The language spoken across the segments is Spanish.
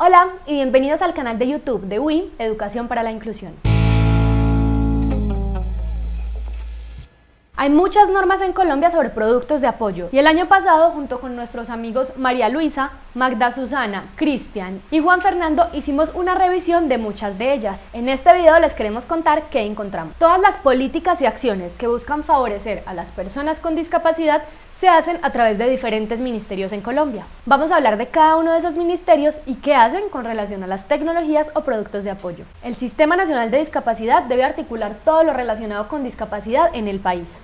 Hola y bienvenidos al canal de YouTube de WIM Educación para la Inclusión. Hay muchas normas en Colombia sobre productos de apoyo y el año pasado junto con nuestros amigos María Luisa, Magda Susana, Cristian y Juan Fernando hicimos una revisión de muchas de ellas. En este video les queremos contar qué encontramos. Todas las políticas y acciones que buscan favorecer a las personas con discapacidad se hacen a través de diferentes ministerios en Colombia. Vamos a hablar de cada uno de esos ministerios y qué hacen con relación a las tecnologías o productos de apoyo. El Sistema Nacional de Discapacidad debe articular todo lo relacionado con discapacidad en el país.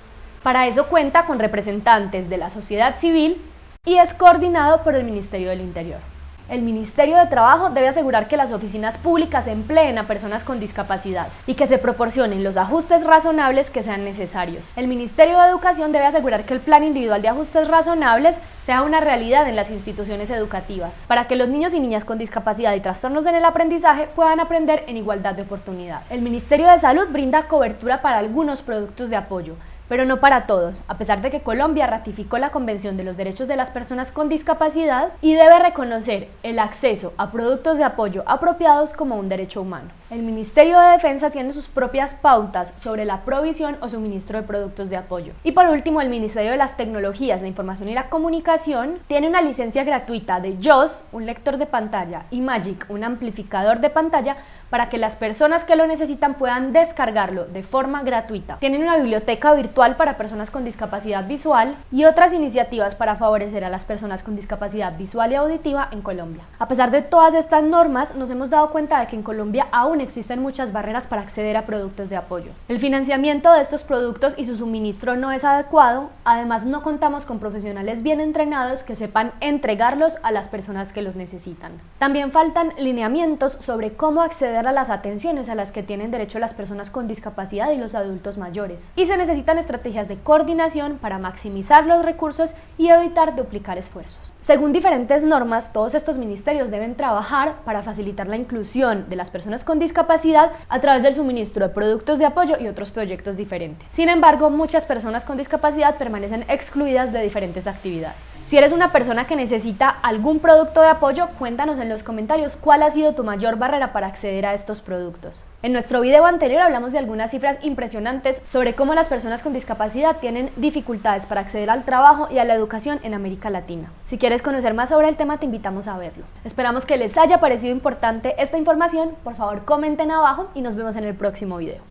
Para eso cuenta con representantes de la sociedad civil y es coordinado por el Ministerio del Interior. El Ministerio de Trabajo debe asegurar que las oficinas públicas empleen a personas con discapacidad y que se proporcionen los ajustes razonables que sean necesarios. El Ministerio de Educación debe asegurar que el plan individual de ajustes razonables sea una realidad en las instituciones educativas, para que los niños y niñas con discapacidad y trastornos en el aprendizaje puedan aprender en igualdad de oportunidad. El Ministerio de Salud brinda cobertura para algunos productos de apoyo, pero no para todos, a pesar de que Colombia ratificó la Convención de los Derechos de las Personas con Discapacidad y debe reconocer el acceso a productos de apoyo apropiados como un derecho humano. El Ministerio de Defensa tiene sus propias pautas sobre la provisión o suministro de productos de apoyo. Y por último, el Ministerio de las Tecnologías, de Información y la Comunicación tiene una licencia gratuita de JOS, un lector de pantalla, y Magic, un amplificador de pantalla, para que las personas que lo necesitan puedan descargarlo de forma gratuita. Tienen una biblioteca virtual para personas con discapacidad visual y otras iniciativas para favorecer a las personas con discapacidad visual y auditiva en Colombia. A pesar de todas estas normas, nos hemos dado cuenta de que en Colombia aún existen muchas barreras para acceder a productos de apoyo. El financiamiento de estos productos y su suministro no es adecuado, además no contamos con profesionales bien entrenados que sepan entregarlos a las personas que los necesitan. También faltan lineamientos sobre cómo acceder a las atenciones a las que tienen derecho las personas con discapacidad y los adultos mayores. Y se necesitan estrategias de coordinación para maximizar los recursos y evitar duplicar esfuerzos. Según diferentes normas, todos estos ministerios deben trabajar para facilitar la inclusión de las personas con discapacidad a través del suministro de productos de apoyo y otros proyectos diferentes. Sin embargo, muchas personas con discapacidad permanecen excluidas de diferentes actividades. Si eres una persona que necesita algún producto de apoyo, cuéntanos en los comentarios cuál ha sido tu mayor barrera para acceder a estos productos. En nuestro video anterior hablamos de algunas cifras impresionantes sobre cómo las personas con discapacidad tienen dificultades para acceder al trabajo y a la educación en América Latina. Si quieres conocer más sobre el tema, te invitamos a verlo. Esperamos que les haya parecido importante esta información. Por favor, comenten abajo y nos vemos en el próximo video.